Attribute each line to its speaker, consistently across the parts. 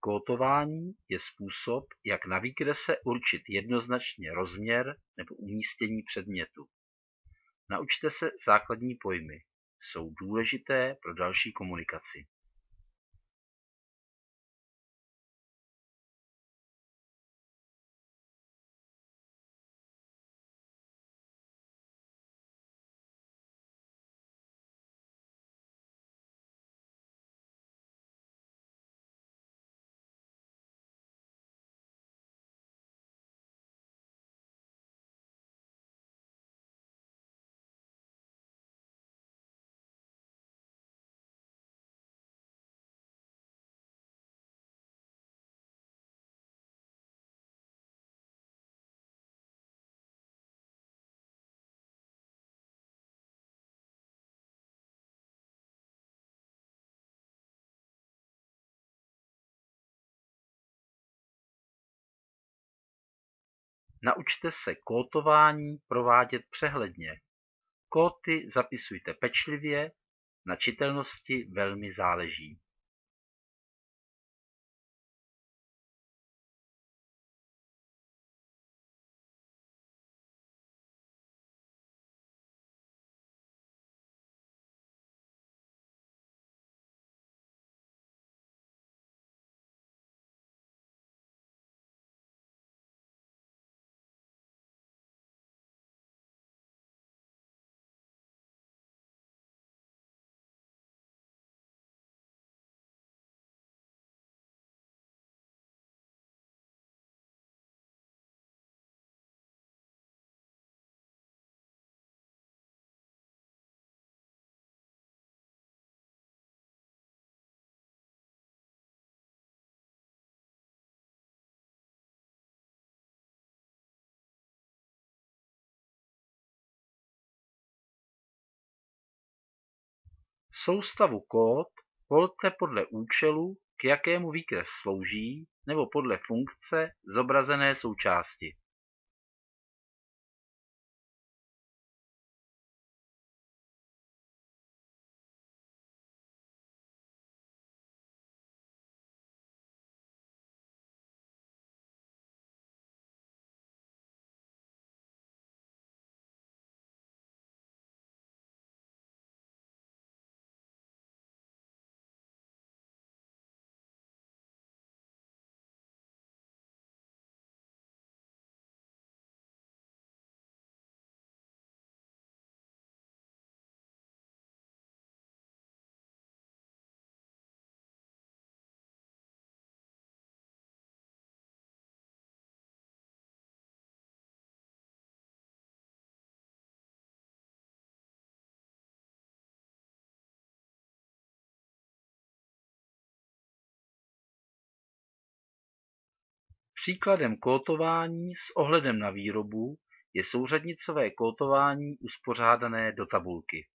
Speaker 1: Kótování je způsob jak na výkrese určit jednoznačně rozměr nebo umístění předmětu. Naučte se základní pojmy, jsou důležité pro další komunikaci. Naučte se kótování provádět přehledně. Kóty zapisujte pečlivě, na čitelnosti velmi záleží. Soustavu kód volte podle účelu k jakému výkres slouží nebo podle funkce zobrazené součásti. Příkladem kótování s ohledem na výrobu je souřadnicové kótování uspořádané do tabulky.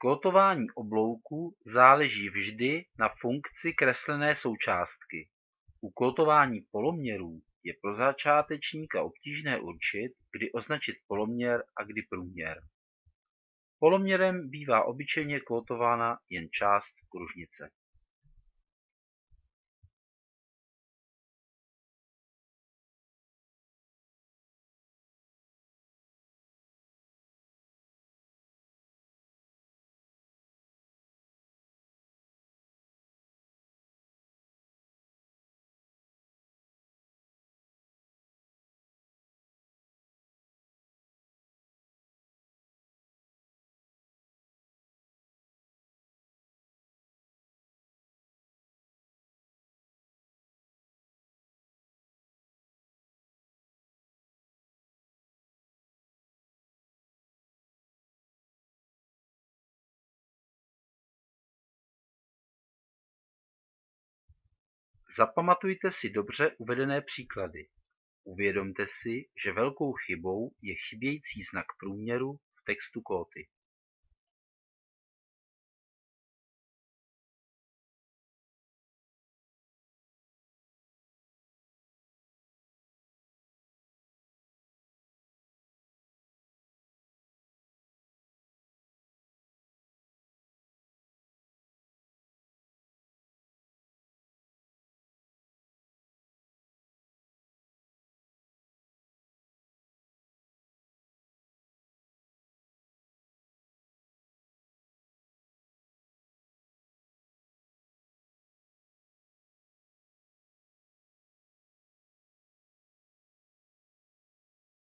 Speaker 1: Kótování oblouku záleží vždy na funkci kreslené součástky. U kótování poloměrů je pro začátečníka obtížné určit, kdy označit poloměr a kdy průměr. Poloměrem bývá obyčejně kótována jen část kružnice. Zapamatujte si dobře uvedené příklady. Uvědomte si, že velkou chybou je chybějící znak průměru v textu kóty.